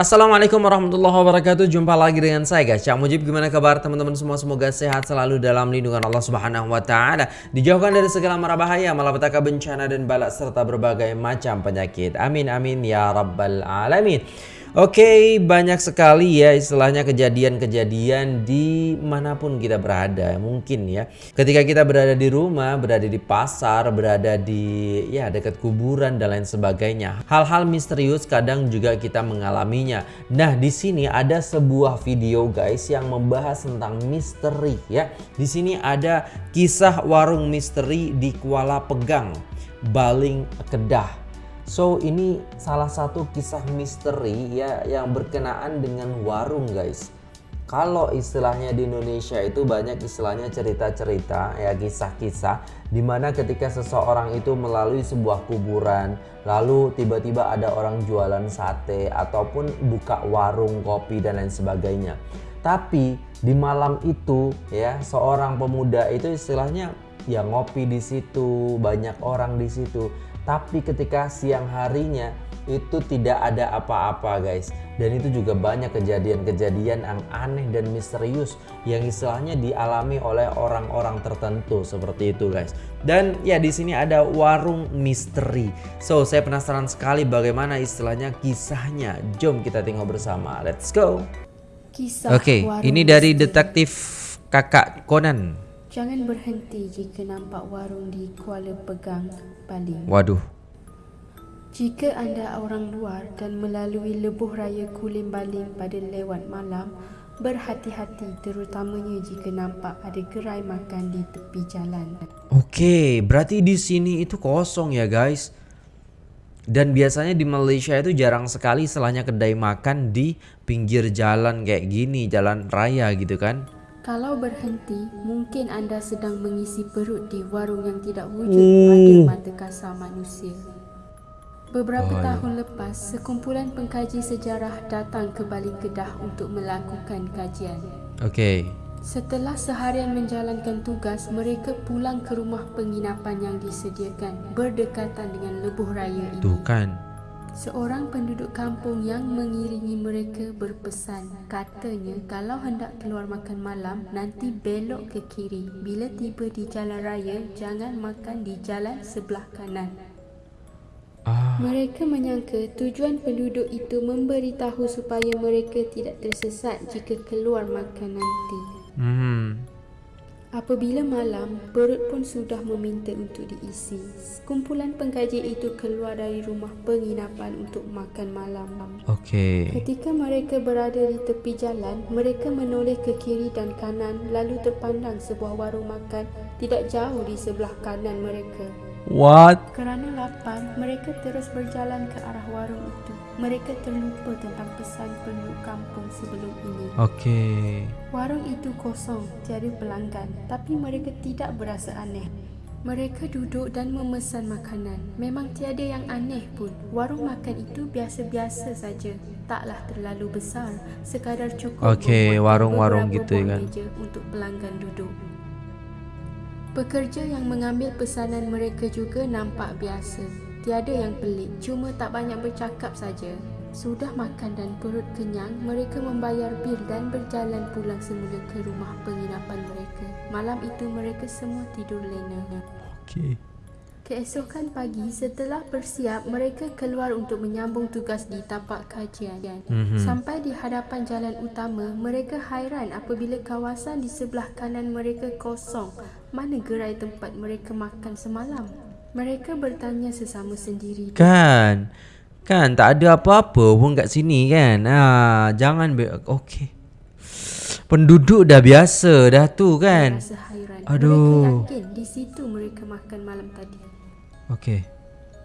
Assalamualaikum warahmatullahi wabarakatuh. Jumpa lagi dengan saya guys. Cak Mujib gimana kabar teman-teman semua? Semoga sehat selalu dalam lindungan Allah subhanahu wa ta'ala. Dijauhkan dari segala mara bahaya Malapetaka bencana dan balak Serta berbagai macam penyakit. Amin amin ya rabbal alamin Oke, banyak sekali ya istilahnya kejadian-kejadian di mana pun kita berada. Mungkin ya, ketika kita berada di rumah, berada di pasar, berada di ya dekat kuburan dan lain sebagainya. Hal-hal misterius kadang juga kita mengalaminya. Nah, di sini ada sebuah video guys yang membahas tentang misteri ya. Di sini ada kisah warung misteri di Kuala Pegang, Baling Kedah. So ini salah satu kisah misteri ya yang berkenaan dengan warung guys. Kalau istilahnya di Indonesia itu banyak istilahnya cerita-cerita ya kisah-kisah di mana ketika seseorang itu melalui sebuah kuburan lalu tiba-tiba ada orang jualan sate ataupun buka warung kopi dan lain sebagainya. Tapi di malam itu ya seorang pemuda itu istilahnya ya ngopi di situ banyak orang di situ tapi ketika siang harinya itu tidak ada apa-apa guys. Dan itu juga banyak kejadian-kejadian yang aneh dan misterius yang istilahnya dialami oleh orang-orang tertentu seperti itu guys. Dan ya di sini ada warung misteri. So saya penasaran sekali bagaimana istilahnya kisahnya. Jom kita tengok bersama. Let's go. Kisah oke okay, ini dari detektif kakak Conan Jangan berhenti jika nampak warung di Kuala Pegang, Bali. Waduh. Jika anda orang luar dan melalui lebuh raya Kulim Baling pada lewat malam, berhati-hati terutamanya jika nampak ada gerai makan di tepi jalan. Okey, berarti di sini itu kosong ya guys. Dan biasanya di Malaysia itu jarang sekali selanya kedai makan di pinggir jalan kayak gini, jalan raya gitu kan. Kalau berhenti, mungkin anda sedang mengisi perut di warung yang tidak wujud hmm. pada mata kasar manusia. Beberapa oh, tahun lepas, sekumpulan pengkaji sejarah datang ke Bali Kedah untuk melakukan kajian. Okey. Setelah seharian menjalankan tugas, mereka pulang ke rumah penginapan yang disediakan berdekatan dengan lebuh raya ini. Tuh kan. Seorang penduduk kampung yang mengiringi mereka berpesan Katanya kalau hendak keluar makan malam Nanti belok ke kiri Bila tiba di jalan raya Jangan makan di jalan sebelah kanan ah. Mereka menyangka tujuan penduduk itu memberitahu supaya mereka tidak tersesat jika keluar makan nanti. Hmm. Apabila malam, perut pun sudah meminta untuk diisi. Kumpulan pengkaji itu keluar dari rumah penginapan untuk makan malam. Okey. Ketika mereka berada di tepi jalan, mereka menoleh ke kiri dan kanan lalu terpandang sebuah warung makan tidak jauh di sebelah kanan mereka. What? Kerana lapar, mereka terus berjalan ke arah warung itu. Mereka terlupa tentang pesan penduduk kampung sebelum ini. Okey. Warung itu kosong, tiada pelanggan, tapi mereka tidak berasa aneh. Mereka duduk dan memesan makanan. Memang tiada yang aneh pun. Warung makan itu biasa-biasa saja. Taklah terlalu besar, sekadar cukup Okey, warung-warung gitu kan. untuk pelanggan duduk. Pekerja yang mengambil pesanan mereka juga nampak biasa. Tiada yang pelik, cuma tak banyak bercakap saja. Sudah makan dan perut kenyang, mereka membayar bil dan berjalan pulang semula ke rumah penginapan mereka. Malam itu mereka semua tidur lena. Okey. Keesokan pagi setelah bersiap mereka keluar untuk menyambung tugas di tapak kajian. Mm-hmm. Sampai di hadapan jalan utama mereka hairan apabila kawasan di sebelah kanan mereka kosong. Mana gerai tempat mereka makan semalam? Mereka bertanya sesama sendiri. Kan. Kan tak ada apa-apa pun kat sini kan. Ha, jangan be- okey. Penduduk dah biasa dah tu kan. Aduh. Mereka yakin di situ mereka makan malam tadi. Okey.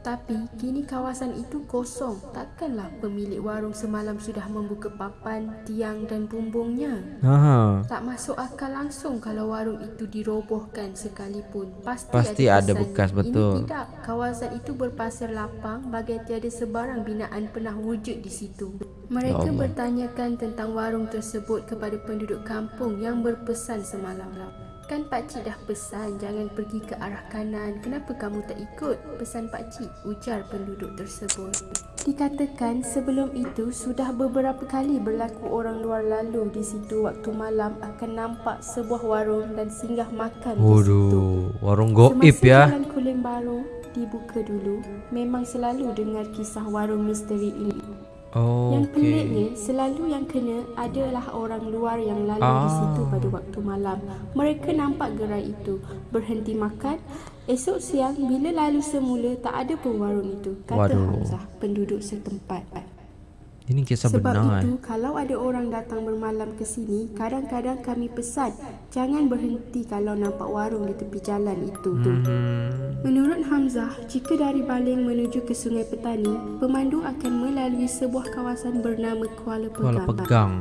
Tapi kini kawasan itu kosong. Takkanlah pemilik warung semalam sudah membuka papan, tiang dan bumbungnya. Aha. Tak masuk akal langsung kalau warung itu dirobohkan sekalipun. Pasti, Pasti ada, ada bekas betul. Ini tidak. Kawasan itu berpasir lapang bagai tiada sebarang binaan pernah wujud di situ. Mereka ya bertanyakan tentang warung tersebut kepada penduduk kampung yang berpesan semalam. Kan pakcik dah pesan jangan pergi ke arah kanan. Kenapa kamu tak ikut? Pesan pakcik, ujar penduduk tersebut. Dikatakan sebelum itu sudah beberapa kali berlaku orang luar lalu di situ waktu malam akan nampak sebuah warung dan singgah makan di situ. Waduh, warung goib Semasa ya. jalan Kulim Baru dibuka dulu, memang selalu dengar kisah warung misteri ini. Oh, Yang peliknya, selalu yang kena adalah orang luar yang lalu di situ pada waktu malam. Mereka nampak gerai itu, berhenti makan. Esok siang, bila lalu semula, tak ada pun warung itu, kata Waduh. Hamzah, penduduk setempat. Ini kisah Sebab benar. itu, kalau ada orang datang bermalam ke sini, kadang-kadang kami pesan, jangan berhenti kalau nampak warung di tepi jalan itu. tu. Hmm, Menurut Hamzah, jika dari Baling menuju ke Sungai Petani, pemandu akan melalui sebuah kawasan bernama Kuala Kuala Pegang. pegang.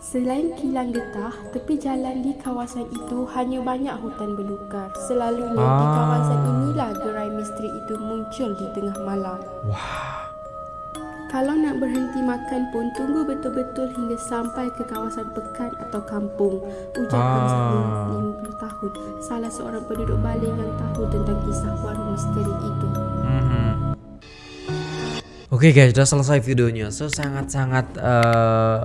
Selain kilang getah, tepi jalan di kawasan itu hanya banyak hutan belukar. Selalunya di Ah. kawasan inilah gerai misteri itu muncul di tengah malam. Kalau nak berhenti makan pun tunggu betul-betul hingga sampai ke kawasan pekan atau kampung. Ujar Ah. Hamzah 50 tahun, salah seorang penduduk Baling yang tahu tentang kisah warung misteri itu. Mhm. Oke guys, sudah selesai videonya. So sangat-sangat eh,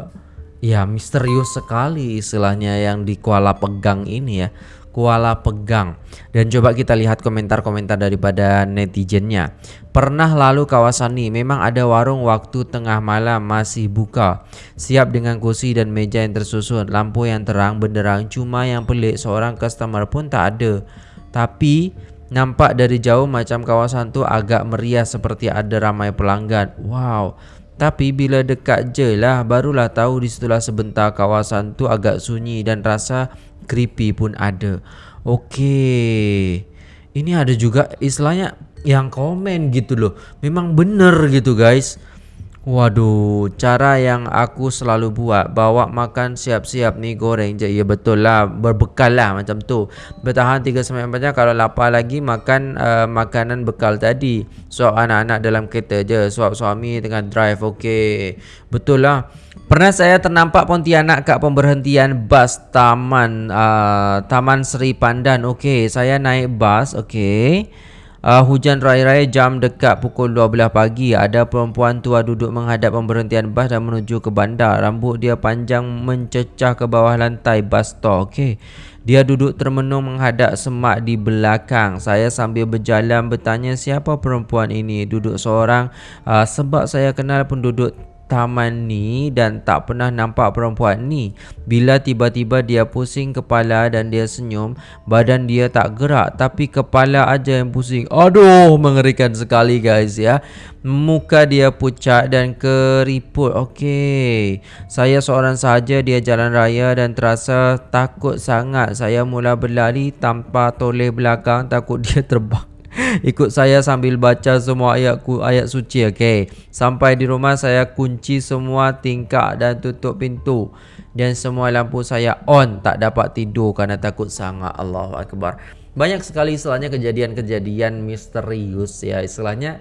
ya misterius sekali istilahnya yang di Kuala Pegang ini ya. Kuala Pegang. Dan coba kita lihat komentar-komentar daripada netizennya. Pernah lalu kawasan ini memang ada warung waktu tengah malam masih buka. Siap dengan kursi dan meja yang tersusun, lampu yang terang benderang. Cuma yang pelik seorang customer pun tak ada. Tapi Nampak dari jauh macam kawasan tu agak meriah seperti ada ramai pelanggan. Wow. Tapi bila dekat je lah barulah tahu di situlah sebentar kawasan tu agak sunyi dan rasa creepy pun ada. Okey. Ini ada juga istilahnya yang komen gitu loh. Memang bener gitu guys. Waduh, cara yang aku selalu buat Bawa makan siap-siap ni goreng je. Ya betul lah, berbekal lah macam tu. Bertahan 3-4 jam Kalau lapar lagi makan uh, makanan bekal tadi. Suap anak-anak dalam kereta je Suap suami tengah drive, okey. Betul lah. Pernah saya ternampak Pontianak kat pemberhentian bas Taman uh, Taman Seri Pandan Okey, saya naik bas, okey Uh, hujan raya-raya jam dekat pukul 12 pagi. Ada perempuan tua duduk menghadap pemberhentian bas dan menuju ke bandar. Rambut dia panjang mencecah ke bawah lantai bas stop okay. Dia duduk termenung menghadap semak di belakang. Saya sambil berjalan bertanya siapa perempuan ini? Duduk seorang. Uh, sebab saya kenal penduduk taman ni dan tak pernah nampak perempuan ni. Bila tiba-tiba dia pusing kepala dan dia senyum, badan dia tak gerak tapi kepala aja yang pusing. Aduh, mengerikan sekali guys ya. Muka dia pucat dan keriput. Okey. Saya seorang sahaja dia jalan raya dan terasa takut sangat. Saya mula berlari tanpa toleh belakang takut dia terbang. Ikut saya sambil baca semua ayat ayat suci okey. Sampai di rumah saya kunci semua tingkap dan tutup pintu dan semua lampu saya on tak dapat tidur kerana takut sangat Allahu akbar. Banyak sekali istilahnya kejadian-kejadian misterius ya istilahnya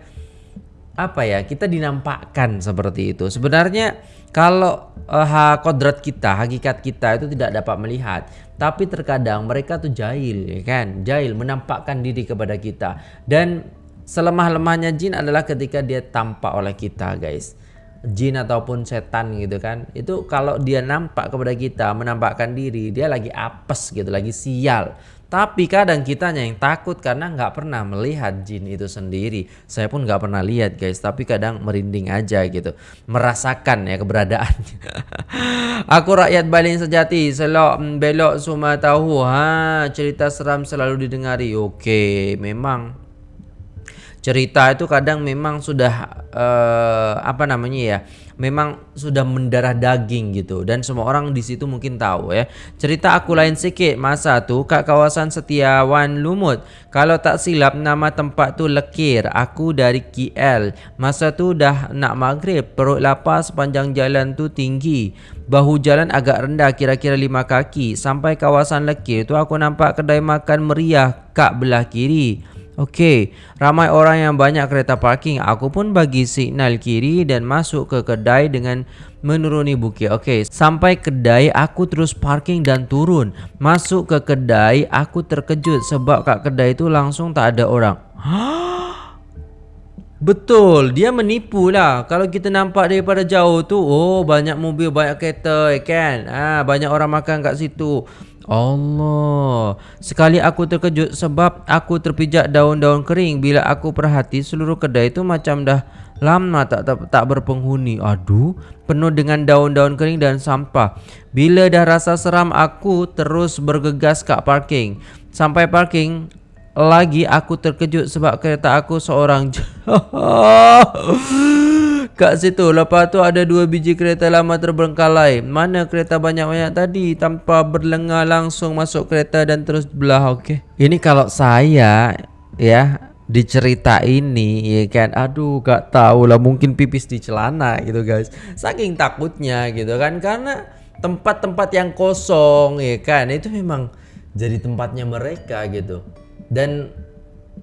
apa ya kita dinampakkan seperti itu. Sebenarnya kalau uh, kodrat kita hakikat kita itu tidak dapat melihat tapi terkadang mereka tuh jahil ya kan? Jahil menampakkan diri kepada kita. Dan selemah-lemahnya jin adalah ketika dia tampak oleh kita guys. Jin ataupun setan gitu kan? Itu kalau dia nampak kepada kita menampakkan diri dia lagi apes gitu lagi sial tapi kadang kitanya yang takut karena nggak pernah melihat jin itu sendiri. Saya pun nggak pernah lihat guys, tapi kadang merinding aja gitu, merasakan ya keberadaannya. Aku rakyat Baling sejati, selok mm, belok semua tahu. Ha, cerita seram selalu didengari. Okey, memang cerita itu kadang memang sudah uh, apa namanya ya memang sudah mendarah daging gitu. Dan semua orang di situ mungkin tahu ya. Cerita aku lain sikit. Masa tu kat kawasan Setiawan Lumut kalau tak silap nama tempat tu Lekir. Aku dari KL masa tu dah nak maghrib perut lapar sepanjang jalan tu tinggi. Bahu jalan agak rendah kira-kira lima kaki. Sampai kawasan Lekir tu aku nampak kedai makan meriah kat belah kiri Okey, ramai orang yang banyak kereta parking. Aku pun bagi signal kiri dan masuk ke kedai dengan menuruni bukit. Okey, sampai kedai aku terus parking dan turun. Masuk ke kedai, aku terkejut sebab kat kedai itu langsung tak ada orang. Betul, dia menipu lah. Kalau kita nampak daripada jauh tu, oh banyak mobil, banyak kereta, kan? Ah, banyak orang makan kat situ. Allah. Sekali aku terkejut sebab aku terpijak daun-daun kering. Bila aku perhati seluruh kedai itu macam dah lama tak, tak, tak berpenghuni. Aduh Penuh dengan daun-daun kering dan sampah. Bila dah rasa seram aku terus bergegas ke parking. Sampai parking lagi aku terkejut sebab kereta aku seorang Kat situ Lepas tu ada dua biji kereta lama terbengkalai. Mana kereta banyak-banyak tadi Tanpa berlengah langsung masuk kereta dan terus belah okay. Ini kalau saya Ya Dicerita ini ya kan Aduh gak tahu lah Mungkin pipis di celana gitu guys. Saking takutnya gitu kan Karena tempat-tempat yang kosong ya kan Itu memang jadi tempatnya mereka gitu. Dan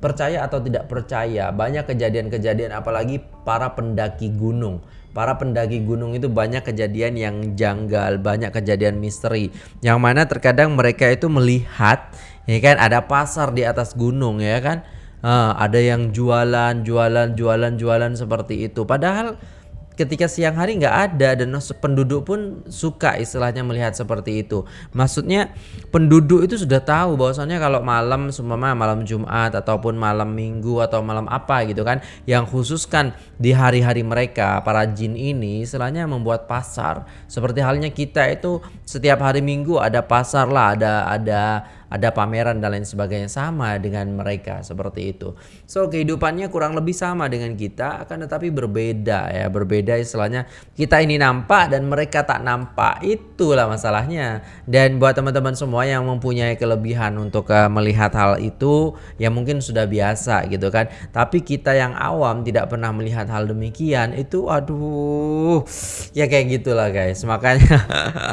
percaya atau tidak percaya. Banyak kejadian-kejadian apalagi para pendaki gunung. Para pendaki gunung itu banyak kejadian yang janggal banyak kejadian misteri. Yang mana terkadang mereka itu melihat ya kan ada pasar di atas gunung ya kan? Uh, ada yang jualan jualan jualan jualan seperti itu. Padahal ketika siang hari nggak ada dan penduduk pun suka istilahnya melihat seperti itu. Maksudnya penduduk itu sudah tahu bahwasannya kalau malam seumpama malam Jumat ataupun malam Minggu atau malam apa gitu kan yang khususkan di hari-hari mereka para jin ini istilahnya membuat pasar. Seperti halnya kita itu setiap hari Minggu ada pasar lah, ada ada ada pameran dan lain sebagainya sama dengan mereka seperti itu. So kehidupannya kurang lebih sama dengan kita akan tetapi berbeda ya, berbeda istilahnya kita ini nampak dan mereka tak nampak. Itulah masalahnya. Dan buat teman-teman semua yang mempunyai kelebihan untuk uh, melihat hal itu ya mungkin sudah biasa gitu kan. Tapi kita yang awam tidak pernah melihat hal demikian itu aduh ya kayak gitulah guys. Makanya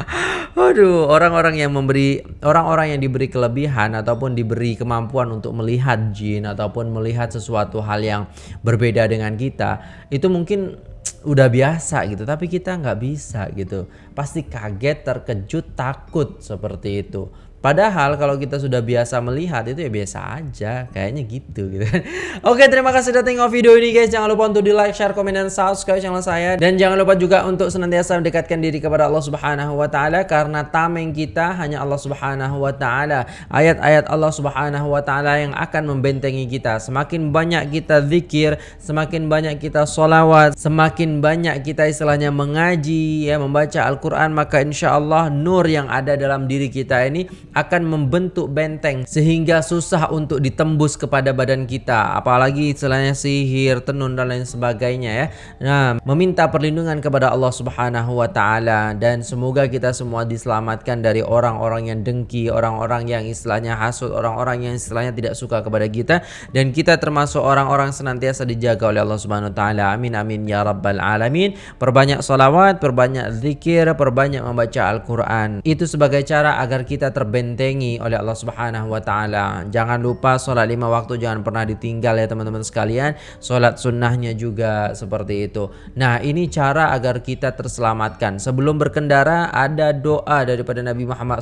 aduh orang-orang yang memberi orang-orang yang diberi kelebihan kelebihan ataupun diberi kemampuan untuk melihat jin ataupun melihat sesuatu hal yang berbeda dengan kita itu mungkin udah biasa gitu tapi kita nggak bisa gitu pasti kaget terkejut takut seperti itu. Padahal kalau kita sudah biasa melihat itu ya biasa aja Kayaknya gitu gitu. Oke terima kasih sudah tengok video ini guys. Jangan lupa untuk di like, share, komen, dan subscribe channel saya. Dan jangan lupa juga untuk senantiasa mendekatkan diri kepada Allah subhanahu wa ta'ala Karena tameng kita hanya Allah subhanahu wa ta'ala. Ayat-ayat Allah subhanahu wa ta'ala yang akan membentengi kita. Semakin banyak kita zikir Semakin banyak kita solawat Semakin banyak kita istilahnya mengaji ya Membaca Al-Quran Maka insya Allah nur yang ada dalam diri kita ini akan membentuk benteng sehingga susah untuk ditembus kepada badan kita apalagi istilahnya sihir, tenun dan lain sebagainya ya. Nah, meminta perlindungan kepada Allah Subhanahu wa taala dan semoga kita semua diselamatkan dari orang-orang yang dengki, orang-orang yang istilahnya hasut, orang-orang yang istilahnya tidak suka kepada kita dan kita termasuk orang-orang senantiasa dijaga oleh Allah Subhanahu wa taala. Amin amin ya rabbal alamin. Perbanyak salawat, perbanyak zikir, perbanyak membaca Al-Qur'an. Itu sebagai cara agar kita terbentengi oleh Allah Subhanahu wa taala. Jangan lupa solat lima waktu jangan pernah ditinggal ya teman-teman sekalian. Solat sunnahnya juga seperti itu. Nah, ini cara agar kita terselamatkan. Sebelum berkendara ada doa daripada Nabi Muhammad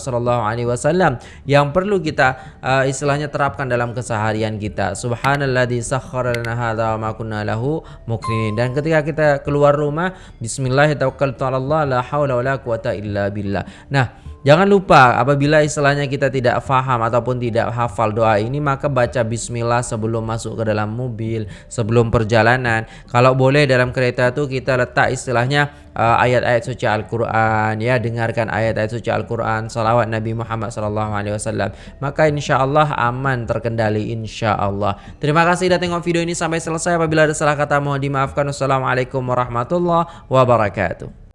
wasallam yang perlu kita uh, istilahnya terapkan dalam keseharian kita. Wa ma kunna lahu muqrinin. Dan ketika kita keluar rumah, bismillahirrahmanirrahim, la haula wala quwata illa billah. Nah, Jangan lupa apabila istilahnya kita tidak faham ataupun tidak hafal doa ini maka baca bismillah sebelum masuk ke dalam mobil, sebelum perjalanan. Kalau boleh dalam kereta itu kita letak istilahnya uh, ayat-ayat uh, suci Al-Qur'an ya, dengarkan ayat-ayat suci Al-Qur'an, salawat Nabi Muhammad sallallahu alaihi wasallam. Maka insyaallah aman terkendali insyaallah. Terima kasih sudah tengok video ini sampai selesai. Apabila ada salah kata mohon dimaafkan. Wassalamualaikum warahmatullahi wabarakatuh.